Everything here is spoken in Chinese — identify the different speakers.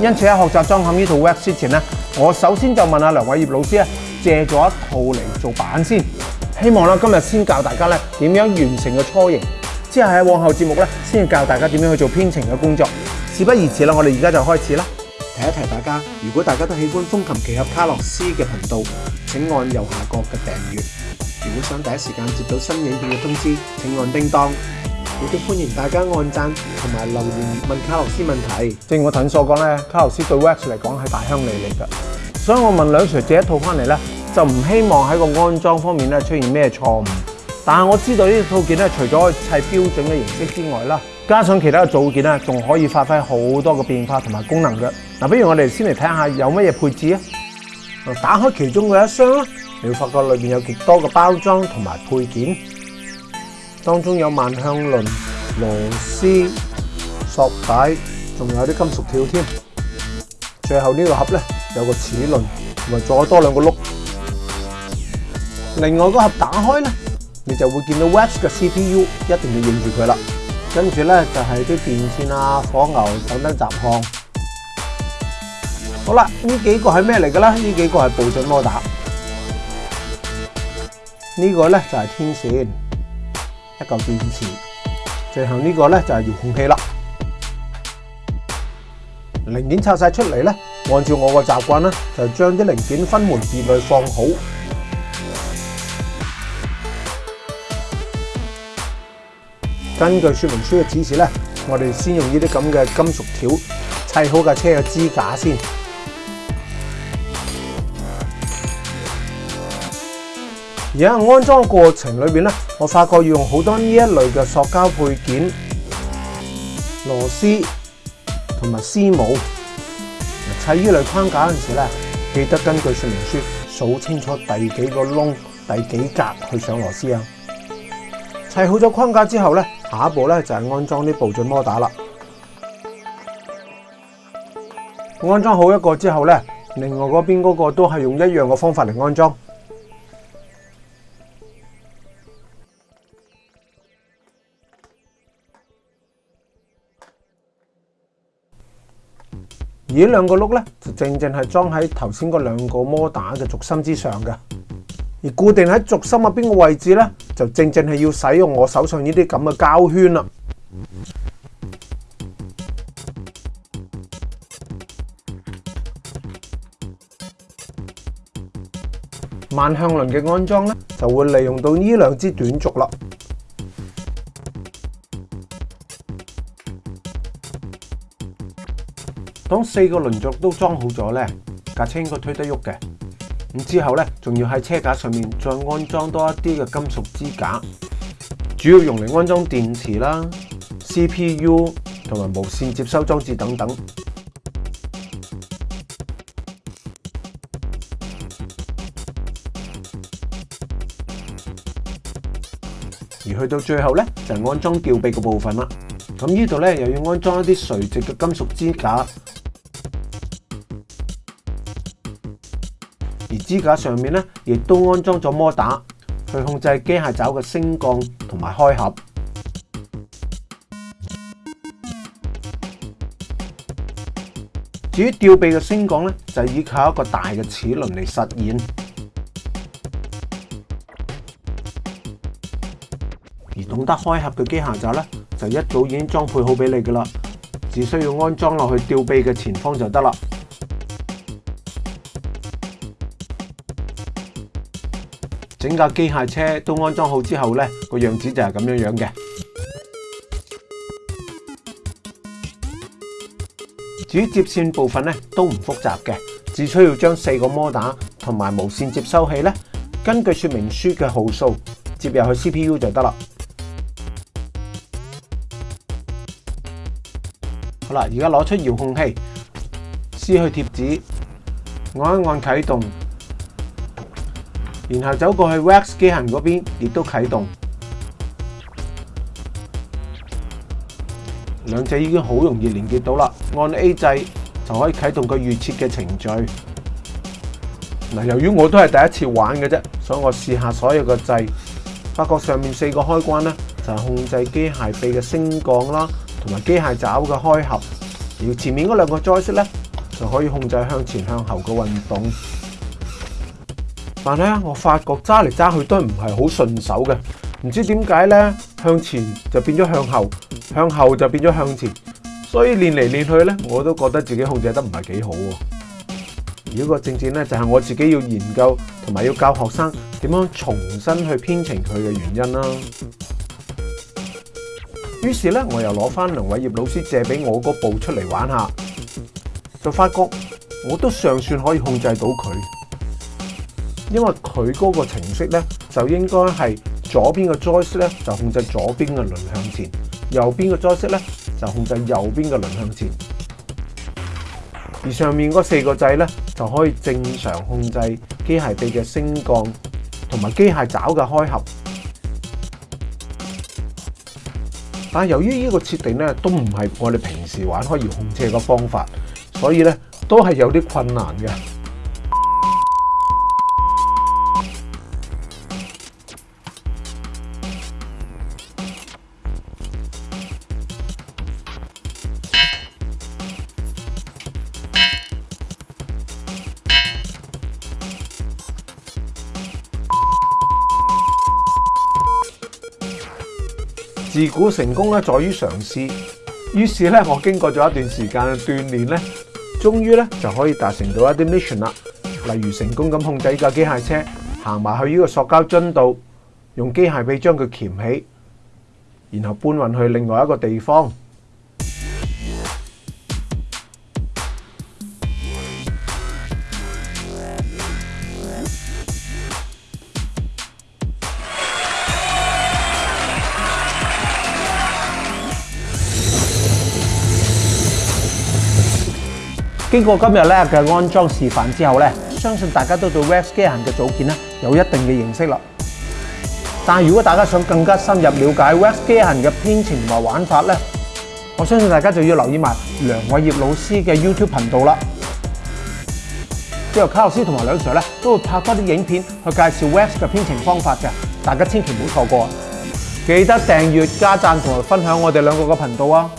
Speaker 1: 因此喺学习装嵌呢套 w e b 之前咧，我首先就问阿梁伟业老师借咗一套嚟做版先，希望啦今日先教大家咧点样完成個初型，之后喺往后节目咧先教大家点样去做编程嘅工作。事不宜迟啦，我哋而家就开始啦。提一提大家，如果大家都喜欢风琴奇侠卡洛斯嘅频道，请按右下角嘅订阅。如果想第一时间接到新影片嘅通知，请按叮当。亦都歡迎大家按讚同埋留言問卡洛斯問題。正如我頭先所講咧，卡洛斯對 Wax 嚟講係大鄉里嚟㗎。所以我問兩 Sir 借一套翻嚟咧，就唔希望喺個安裝方面咧出現咩錯誤。但係我知道呢套件咧，除咗砌標準嘅形式之外啦，加上其他嘅組件咧，仲可以發揮好多嘅變化同埋功能嘅。嗱，不如我哋先嚟睇下有乜嘢配置啊？打開其中嘅一箱啦，你會發覺裏面有極多嘅包裝同埋配件。當中有万向輪、螺絲、索帶，仲有啲金屬條添。最後呢個盒咧有個齒輪，同埋再多兩個碌。另外個盒打開咧，你就會見到 Wes 嘅 CPU，一定要认住佢啦。跟住咧就系啲電線啊、火牛等等雜項。好啦，呢幾個係咩嚟嘅啦？呢幾個係步进模打。呢個咧就系天線。一嚿电池，最后呢个咧就系遥控器啦。零件拆晒出嚟咧，按照我个习惯咧，就将啲零件分门别类放好。根据说明书嘅指示咧，我哋先用呢啲咁嘅金属条砌好架车嘅支架先。而喺安装过程里面咧，我发觉要用好多呢一类嘅塑胶配件、螺丝同埋丝母。砌呢类框架嗰阵时咧，记得根据说明书数清楚第几个窿、第几格去上螺丝啊。砌好咗框架之后咧，下一步咧就系安装啲步进摩打啦。安装好一个之后咧，另外嗰边嗰个都系用一样嘅方法嚟安装。而呢两个碌咧，就正正系装喺头先嗰两个摩打嘅轴心之上嘅，而固定喺轴心入边個位置咧，就正正系要使用我手上呢啲咁嘅胶圈啦。万向轮嘅安装咧，就会利用到呢两支短轴啦。当四个轮轴都装好咗咧，架车应该推得喐嘅。咁之后咧，仲要喺车架上面再安装多一啲嘅金属支架，主要用嚟安装电池啦、C P U 同埋无线接收装置等等。而去到最后咧，就安装吊臂嘅部分啦。咁呢度咧，又要安装一啲垂直嘅金属支架。支架上面咧，亦都安装咗摩打去控制机械爪嘅升降同埋开合。至于吊臂嘅升降咧，就依靠一个大嘅齿轮嚟实现。而懂得开合嘅机械爪咧，就一早已经装配好俾你噶啦，只需要安装落去吊臂嘅前方就得啦。整架机械车都安装好之后咧，个样子就系咁样样嘅。至于接线部分咧，都唔复杂嘅，只需要将四个摩打同埋无线接收器咧，根据说明书嘅号数接入去 CPU 就得啦。好啦，而家攞出遥控器，撕去贴纸，按一按启动。然后走过去 Wax 机械嗰边，亦都启动。两者已经好容易连结到啦。按 A 掣就可以启动佢预设嘅程序。嗱，由于我都系第一次玩嘅啫，所以我试下所有嘅掣，发觉上面四个开关咧就系控制机械臂嘅升降啦，同埋机械爪嘅开合。而前面嗰两个 Joystick 咧就可以控制向前向后嘅运动。但咧，我发觉揸嚟揸去都唔系好顺手嘅，唔知点解咧向前就变咗向后，向后就变咗向前，所以练嚟练去咧，我都觉得自己控制得唔系几好。如果个正正咧，就系我自己要研究同埋要教学生点样重新去编程佢嘅原因啦。于是咧，我又攞翻梁伟业老师借俾我嗰部出嚟玩下，就发觉我都尚算可以控制到佢。因为佢嗰个程式咧就应该系左边嘅 Joystick 咧就控制左边嘅轮向前，右边嘅 Joystick 咧就控制右边嘅轮向前。而上面嗰四个掣咧就可以正常控制机械臂嘅升降同埋机械爪嘅开合。但系由于呢个设定咧都唔系我哋平时玩开遥控车嘅方法，所以咧都系有啲困难嘅。自古成功咧，在于尝试。于是咧，我经过咗一段时间嘅锻炼咧，终于咧就可以达成到一啲 mission 啦。例如成功咁控制一架机械车行埋去呢个塑胶樽度，用机械臂将佢钳起，然后搬运去另外一个地方。经过今日咧嘅安装示范之后咧，相信大家都对 Web s k e t c h e 嘅组件咧有一定嘅认识啦。但系如果大家想更加深入了解 Web s k e t c h e 嘅编程同埋玩法咧，我相信大家就要留意埋梁伟业老师嘅 YouTube 频道啦。之后卡洛斯同埋梁 Sir 咧都会拍多啲影片去介绍 Web 嘅编程方法嘅，大家千祈唔好错过。记得订阅加赞同同埋分享我哋两个嘅频道啊！